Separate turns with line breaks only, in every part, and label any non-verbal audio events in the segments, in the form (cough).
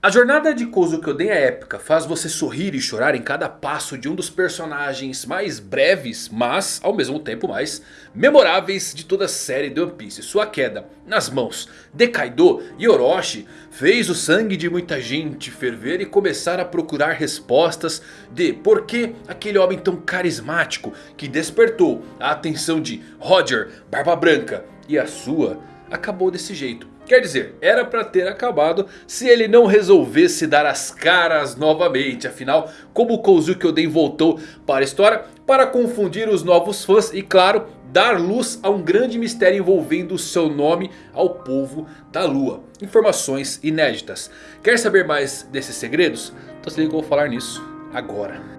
A jornada de Kozuki Oden é épica, faz você sorrir e chorar em cada passo de um dos personagens mais breves, mas ao mesmo tempo mais memoráveis de toda a série de One Piece. Sua queda nas mãos de Kaido e Orochi fez o sangue de muita gente ferver e começar a procurar respostas de por que aquele homem tão carismático que despertou a atenção de Roger, Barba Branca e a sua acabou desse jeito. Quer dizer, era para ter acabado se ele não resolvesse dar as caras novamente. Afinal, como Kozuki Oden voltou para a história para confundir os novos fãs e claro, dar luz a um grande mistério envolvendo o seu nome ao povo da lua. Informações inéditas. Quer saber mais desses segredos? Então se liga que eu vou falar nisso agora.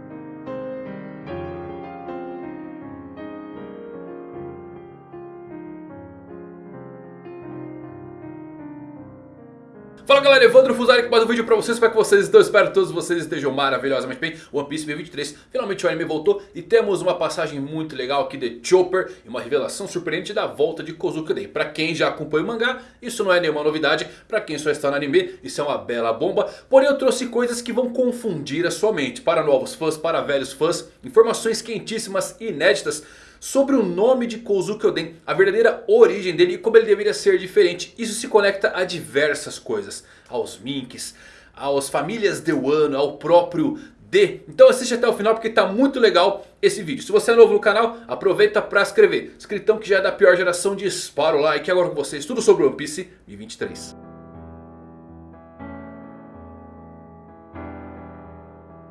Fala galera, Evandro Fusari com mais um vídeo pra vocês, como é que vocês estão? Espero que todos vocês estejam maravilhosamente bem One Piece 2023, finalmente o anime voltou e temos uma passagem muito legal aqui de Chopper E uma revelação surpreendente da volta de Kozuki Oden Pra quem já acompanha o mangá, isso não é nenhuma novidade Pra quem só está no anime, isso é uma bela bomba Porém eu trouxe coisas que vão confundir a sua mente Para novos fãs, para velhos fãs, informações quentíssimas, inéditas sobre o nome de Kozuki Oden, a verdadeira origem dele e como ele deveria ser diferente. Isso se conecta a diversas coisas, aos Minks, aos famílias de Wano, ao próprio D. Então assiste até o final porque está muito legal esse vídeo. Se você é novo no canal, aproveita para inscrever. Escritão que já é da pior geração, dispara o like. Agora com vocês tudo sobre One Piece 2023.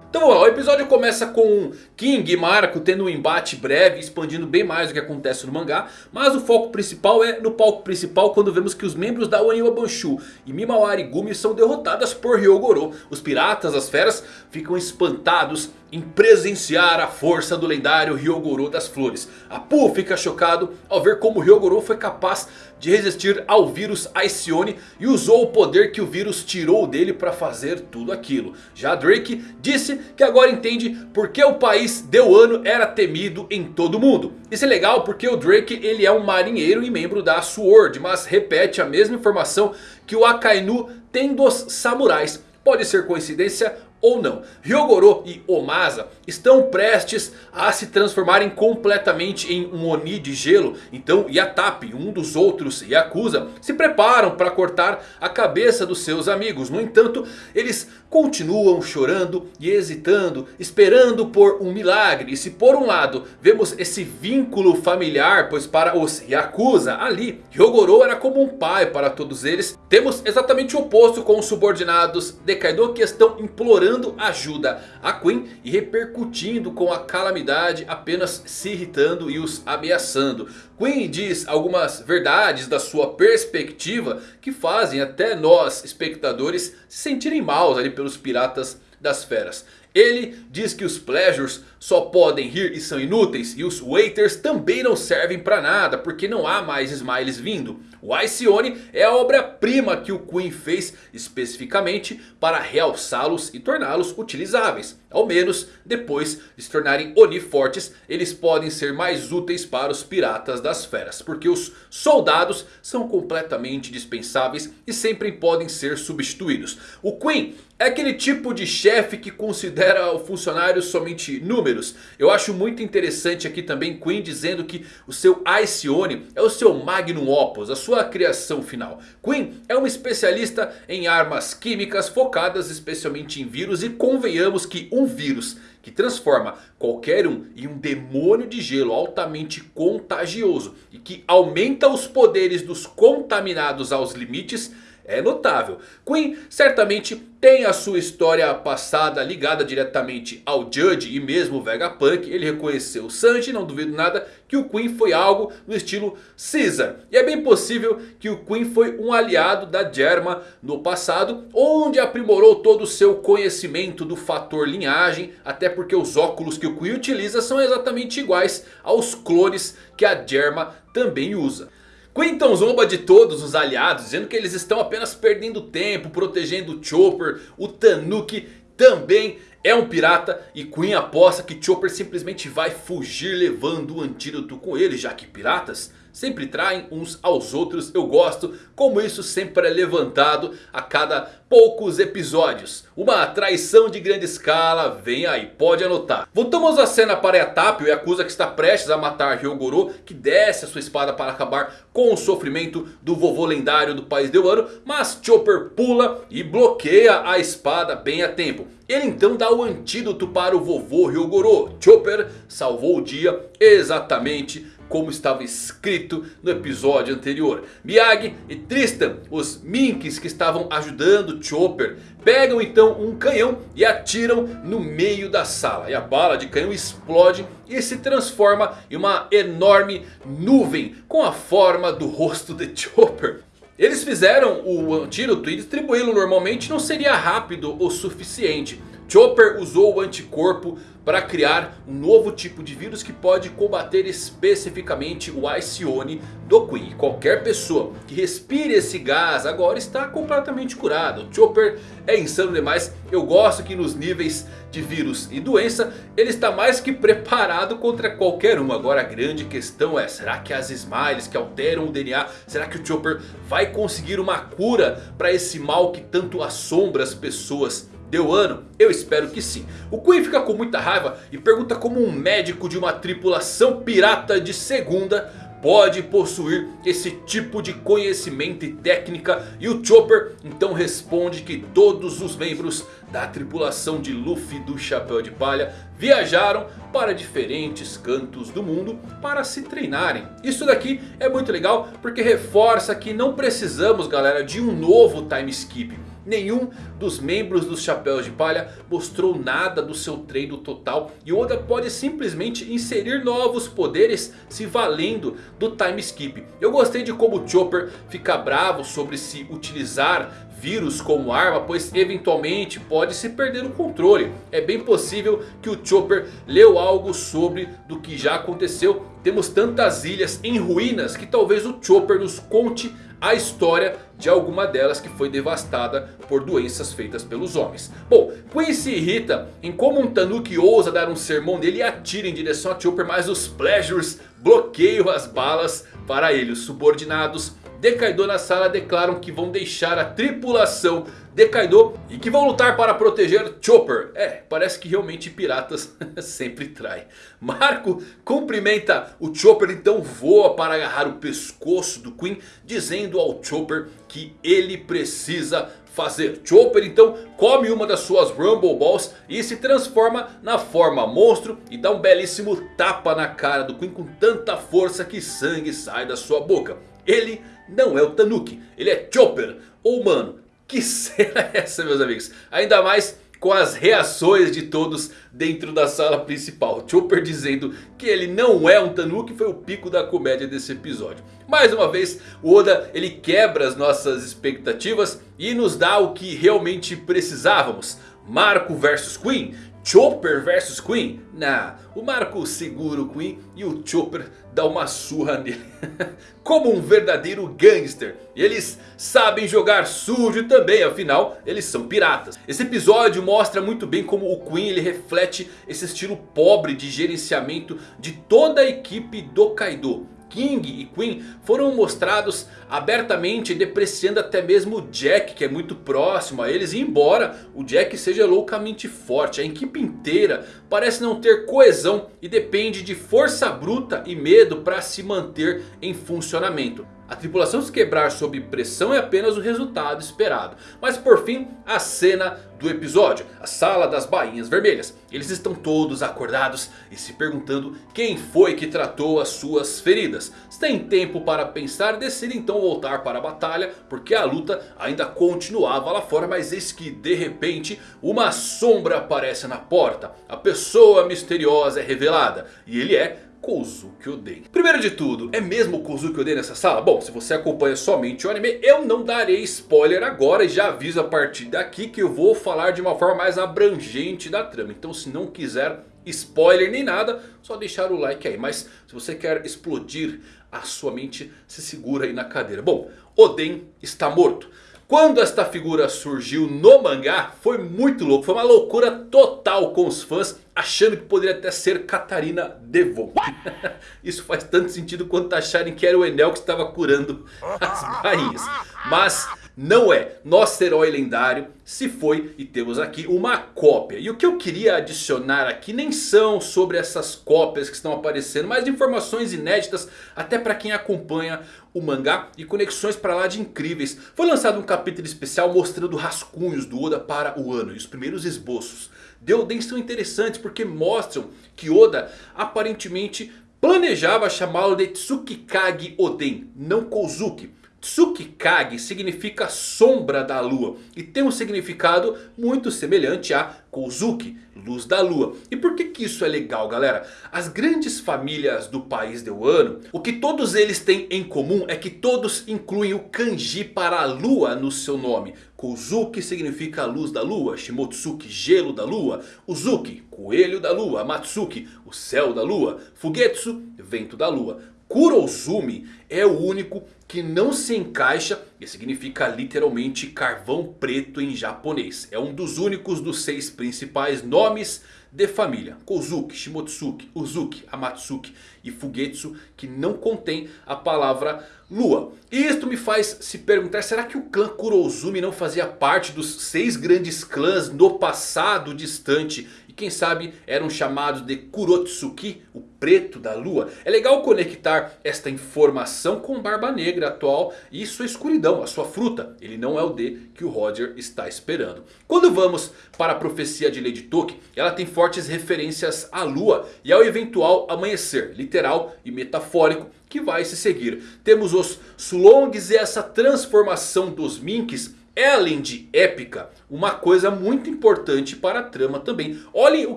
Então vamos lá, o episódio começa com King e Marco tendo um embate breve, expandindo bem mais do que acontece no mangá. Mas o foco principal é no palco principal quando vemos que os membros da Oniwa Banshu e Mimawari Gumi são derrotadas por Ryogoro. Os piratas, as feras, ficam espantados em presenciar a força do lendário Ryogoro das Flores. Apu fica chocado ao ver como Ryogoro foi capaz de resistir ao vírus Aicione e usou o poder que o vírus tirou dele para fazer tudo aquilo. Já Drake disse que agora entende por que o país de Wano era temido em todo mundo. Isso é legal porque o Drake ele é um marinheiro e membro da SWORD, mas repete a mesma informação que o Akainu tem dos samurais. Pode ser coincidência ou não. Ryogoro e Omasa estão prestes a se transformarem completamente em um Oni de gelo. Então Yatapi, um dos outros Yakuza, se preparam para cortar a cabeça dos seus amigos. No entanto, eles continuam chorando e hesitando, esperando por um milagre. E se por um lado vemos esse vínculo familiar, pois para os Yakuza ali, Ryogoro era como um pai para todos eles. Temos exatamente o oposto com os subordinados de Kaido que estão implorando ajuda a Queen e repercutindo com a calamidade apenas se irritando e os ameaçando. Queen diz algumas verdades da sua perspectiva que fazem até nós espectadores se sentirem maus ali pelos piratas das feras. Ele diz que os Pleasures só podem rir e são inúteis. E os Waiters também não servem para nada. Porque não há mais Smiles vindo. O Aicione é a obra-prima que o Queen fez especificamente para realçá-los e torná-los utilizáveis. Ao menos depois de se tornarem Oni fortes, eles podem ser mais úteis para os piratas das feras. Porque os soldados são completamente dispensáveis e sempre podem ser substituídos. O Queen é aquele tipo de chefe que considera o funcionário somente números. Eu acho muito interessante aqui também Queen dizendo que o seu Aicione é o seu Magnum Opus, a sua criação final. Queen é uma especialista em armas químicas focadas especialmente em vírus e convenhamos que um vírus que transforma qualquer um em um demônio de gelo altamente contagioso e que aumenta os poderes dos contaminados aos limites é notável. Queen certamente tem a sua história passada ligada diretamente ao Judge e mesmo Vegapunk. Ele reconheceu o Sanji, não duvido nada que o Queen foi algo no estilo Caesar. E é bem possível que o Queen foi um aliado da Germa no passado. Onde aprimorou todo o seu conhecimento do fator linhagem. Até porque os óculos que o Queen utiliza são exatamente iguais aos clones que a Germa também usa. Quinton zomba de todos os aliados, dizendo que eles estão apenas perdendo tempo, protegendo o Chopper. O Tanuki também é um pirata e Queen aposta que Chopper simplesmente vai fugir levando o antídoto com ele, já que piratas sempre traem uns aos outros. Eu gosto como isso sempre é levantado a cada poucos episódios. Uma traição de grande escala, vem aí, pode anotar. Voltamos à cena para Yatapio e acusa que está prestes a matar Hyogoro. Que desce a sua espada para acabar com o sofrimento do vovô lendário do país de Wano. Mas Chopper pula e bloqueia a espada bem a tempo. Ele então dá o antídoto para o vovô Ryogoro. Chopper salvou o dia exatamente como estava escrito no episódio anterior. Miyagi e Tristan, os Minks que estavam ajudando Chopper, pegam então um canhão e atiram no meio da sala. E a bala de canhão explode e se transforma em uma enorme nuvem com a forma do rosto de Chopper. Eles fizeram o antídoto e distribuí-lo normalmente não seria rápido o suficiente. Chopper usou o anticorpo para criar um novo tipo de vírus que pode combater especificamente o Icione do Queen. Qualquer pessoa que respire esse gás agora está completamente curado. O Chopper é insano demais. Eu gosto que nos níveis de vírus e doença ele está mais que preparado contra qualquer um. Agora a grande questão é, será que as Smiles que alteram o DNA, será que o Chopper vai conseguir uma cura para esse mal que tanto assombra as pessoas? Deu ano? Eu espero que sim. O Queen fica com muita raiva e pergunta como um médico de uma tripulação pirata de segunda pode possuir esse tipo de conhecimento e técnica. E o Chopper então responde que todos os membros da tripulação de Luffy do Chapéu de Palha viajaram para diferentes cantos do mundo para se treinarem. Isso daqui é muito legal porque reforça que não precisamos galera de um novo time skip. Nenhum dos membros dos Chapéus de Palha mostrou nada do seu treino total. E Oda pode simplesmente inserir novos poderes se valendo do time skip. Eu gostei de como o Chopper fica bravo sobre se utilizar vírus como arma, pois eventualmente pode se perder o controle. É bem possível que o Chopper leu algo sobre do que já aconteceu. Temos tantas ilhas em ruínas que talvez o Chopper nos conte a história de alguma delas que foi devastada por doenças feitas pelos homens. Bom, Queen se irrita em como um Tanuki ousa dar um sermão nele e atira em direção a Chopper. Mas os Pleasures bloqueiam as balas para ele. Os subordinados de Kaido na sala declaram que vão deixar a tripulação de Kaido e que vão lutar para proteger Chopper. É, parece que realmente piratas (laughs) sempre traem. Marco cumprimenta o Chopper, então voa para agarrar o pescoço do Queen, dizendo ao Chopper que ele precisa fazer. Chopper então come uma das suas Rumble Balls e se transforma na forma monstro e dá um belíssimo tapa na cara do Queen com tanta força que sangue sai da sua boca. Ele não é o Tanuki, ele é Chopper, ou mano, que cena é essa meus amigos? Ainda mais com as reações de todos dentro da sala principal. Chopper dizendo que ele não é um Tanuki foi o pico da comédia desse episódio. Mais uma vez o Oda ele quebra as nossas expectativas e nos dá o que realmente precisávamos. Marco versus Queen. Chopper versus Queen? Nah, o Marco segura o Queen e o Chopper dá uma surra nele. (laughs) Como um verdadeiro gangster. E eles sabem jogar sujo também, afinal eles são piratas. Esse episódio mostra muito bem como o Queen ele reflete esse estilo pobre de gerenciamento de toda a equipe do Kaido. King e Queen foram mostrados abertamente depreciando até mesmo o Jack que é muito próximo a eles. E embora o Jack seja loucamente forte, a equipe inteira parece não ter coesão e depende de força bruta e medo para se manter em funcionamento. A tripulação se quebrar sob pressão é apenas o resultado esperado. Mas por fim, a cena do episódio. A sala das bainhas vermelhas. Eles estão todos acordados e se perguntando quem foi que tratou as suas feridas. Se tem tempo para pensar, decidem então voltar para a batalha. Porque a luta ainda continuava lá fora. Mas eis que de repente uma sombra aparece na porta. A pessoa misteriosa é revelada. E ele é Kozuki Oden. Primeiro de tudo, é mesmo Kozuki Oden nessa sala? Bom, se você acompanha somente o anime, eu não darei spoiler agora. E já aviso a partir daqui que eu vou falar de uma forma mais abrangente da trama. Então se não quiser spoiler nem nada, só deixar o like aí. Mas se você quer explodir a sua mente, se segura aí na cadeira. Bom, Oden está morto. Quando esta figura surgiu no mangá foi muito louco. Foi uma loucura total com os fãs achando que poderia até ser Catarina Devon. (laughs) Isso faz tanto sentido quanto acharem que era o Enel que estava curando as (laughs) bainhas. Mas não é. Nosso herói lendário se foi e temos aqui uma cópia. E o que eu queria adicionar aqui nem são sobre essas cópias que estão aparecendo. Mas informações inéditas até para quem acompanha o mangá. E conexões para lá de incríveis. Foi lançado um capítulo especial mostrando rascunhos do Oda para o ano. E os primeiros esboços. Deoden são interessantes porque mostram que Oda aparentemente planejava chamá-lo de Tsukikage Oden. Não Kozuki. Tsukikage significa sombra da lua. E tem um significado muito semelhante a Kozuki, luz da lua. E por que, que isso é legal galera? As grandes famílias do país de Wano, o que todos eles têm em comum é que todos incluem o kanji para a lua no seu nome. Kozuki significa luz da lua, Shimotsuki gelo da lua, Uzuki coelho da lua, Matsuki o céu da lua, Fugetsu vento da lua. Kurozumi é o único que não se encaixa e significa literalmente carvão preto em japonês. É um dos únicos dos seis principais nomes de família. Kozuki, Shimotsuki, Uzuki, Amatsuki e Fugetsu que não contém a palavra lua. E isto me faz se perguntar, será que o clã Kurozumi não fazia parte dos seis grandes clãs no passado distante? quem sabe eram chamados de Kurotsuki, o preto da lua. É legal conectar esta informação com Barba Negra atual e sua escuridão, a sua fruta. Ele não é o D que o Roger está esperando. Quando vamos para a profecia de Lady Toki, ela tem fortes referências à lua e ao eventual amanhecer, literal e metafórico que vai se seguir. Temos os Sulongs e essa transformação dos Minks é além de épica, uma coisa muito importante para a trama também. Olhem o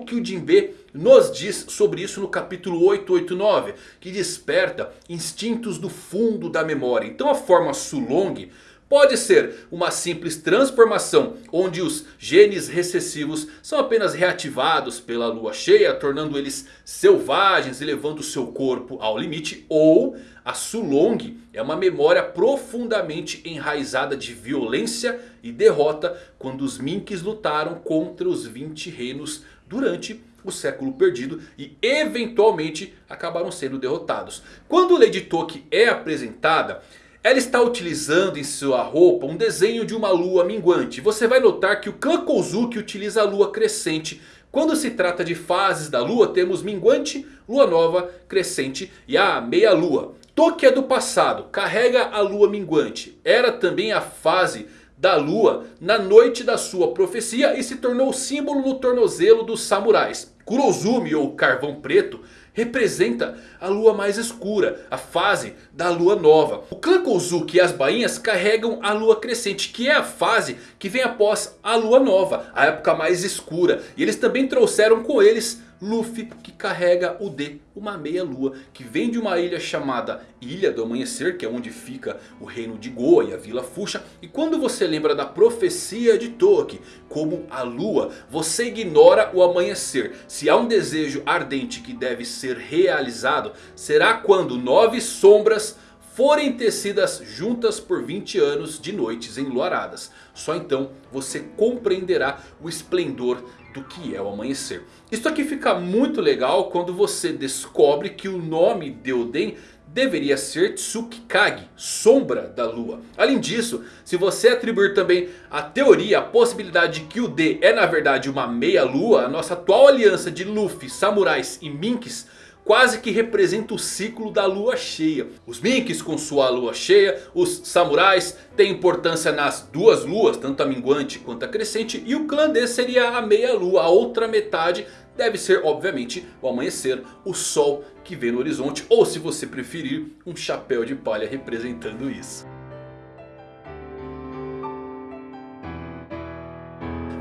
que o Jinbe nos diz sobre isso no capítulo 889. Que desperta instintos do fundo da memória. Então a forma Sulong pode ser uma simples transformação. Onde os genes recessivos são apenas reativados pela lua cheia. Tornando eles selvagens e levando seu corpo ao limite. Ou a Sulong é uma memória profundamente enraizada de violência e derrota quando os Minks lutaram contra os 20 reinos durante o século perdido e eventualmente acabaram sendo derrotados. Quando Lady Toki é apresentada, ela está utilizando em sua roupa um desenho de uma lua minguante. Você vai notar que o clã Kozuki utiliza a lua crescente. Quando se trata de fases da lua temos minguante, lua nova, crescente e a meia lua. Toque é do passado, carrega a lua minguante. Era também a fase da lua na noite da sua profecia e se tornou símbolo no tornozelo dos samurais. Kurozumi ou carvão preto representa a lua mais escura, a fase da lua nova. O clã Kozuki e as bainhas carregam a lua crescente, que é a fase que vem após a lua nova, a época mais escura. E eles também trouxeram com eles Luffy que carrega o D, uma meia lua que vem de uma ilha chamada Ilha do Amanhecer, que é onde fica o reino de Goa e a Vila Fuxa. E quando você lembra da profecia de Toki como a lua, você ignora o amanhecer. Se há um desejo ardente que deve ser realizado, será quando nove sombras forem tecidas juntas por 20 anos de noites enluaradas. Só então você compreenderá o esplendor do que é o amanhecer. Isso aqui fica muito legal quando você descobre que o nome de Oden deveria ser Tsukikage, sombra da lua. Além disso, se você atribuir também a teoria, a possibilidade de que o D é na verdade uma meia lua, a nossa atual aliança de Luffy, samurais e minks quase que representa o ciclo da lua cheia. Os Minks com sua lua cheia, os samurais têm importância nas duas luas, tanto a minguante quanto a crescente. E o clã D seria a meia lua, a outra metade deve ser obviamente o amanhecer, o sol que vê no horizonte. Ou se você preferir, um chapéu de palha representando isso.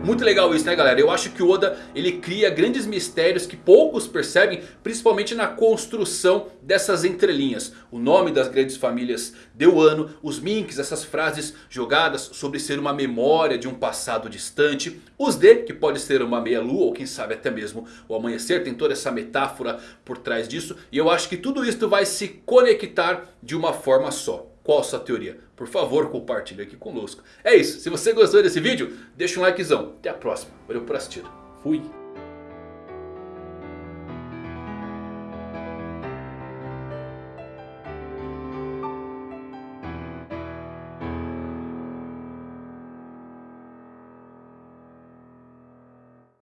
Muito legal isso né galera, eu acho que o Oda ele cria grandes mistérios que poucos percebem Principalmente na construção dessas entrelinhas. O nome das grandes famílias de Wano, os Minks, essas frases jogadas sobre ser uma memória de um passado distante Os D, que pode ser uma meia lua ou quem sabe até mesmo o amanhecer Tem toda essa metáfora por trás disso E eu acho que tudo isso vai se conectar de uma forma só Qual a sua teoria? Por favor, compartilhe aqui conosco. É isso. Se você gostou desse vídeo, deixa um likezão. Até a próxima. Valeu por assistir. Fui.